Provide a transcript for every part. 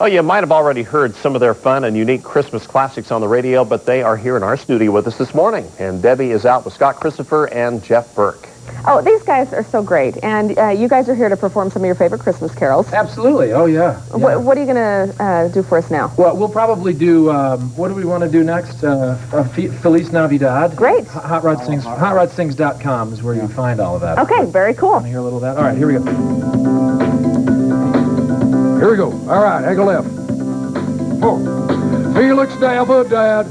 Oh, you might have already heard some of their fun and unique Christmas classics on the radio, but they are here in our studio with us this morning. And Debbie is out with Scott Christopher and Jeff Burke. Oh, these guys are so great. And uh, you guys are here to perform some of your favorite Christmas carols. Absolutely. Oh, yeah. yeah. What, what, are you going to uh, do for us now? Well, we'll probably do, um, what do we want to do next? Uh, Feliz Navidad. Great. Hot Rod Sings, HotRodSings.com is where yeah. you find all of that. Okay, very cool. Want to hear a little of that? All right, here we go. Go. All right, angle left. Four. Felix Davidad.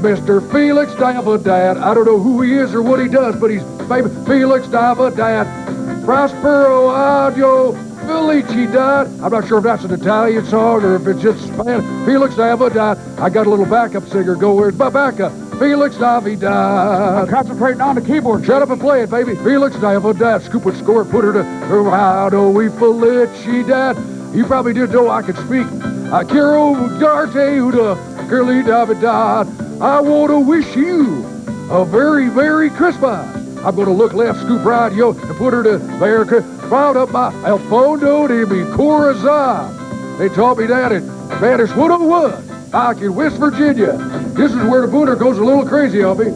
Mr. Felix Dava Dad. I don't know who he is or what he does, but he's baby Felix Dava Dad. Prospero Adio Felicidad. I'm not sure if that's an Italian song or if it's just Spanish. Felix Davidad. I got a little backup singer go. Where's my backup? Felix Navidad. I'm concentrating on the keyboard. Shut up and play it, baby. Felix Navidad. Scoop it, score put her to her. How do we Felicidad. You probably didn't know I could speak. I quiero darte una curly Navidad. I want to wish you a very, very Christmas. I'm going to look left, scoop right, yo, and put her to America. Found up my El Fondo de mi Corazon. They taught me that in Spanish 101 back in West Virginia. This is where the booner goes a little crazy me.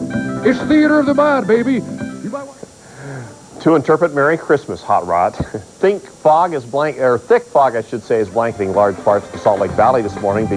It's theater of the mind, baby. To interpret Merry Christmas, Hot Rod, think fog is blank, or thick fog, I should say, is blanketing large parts of the Salt Lake Valley this morning.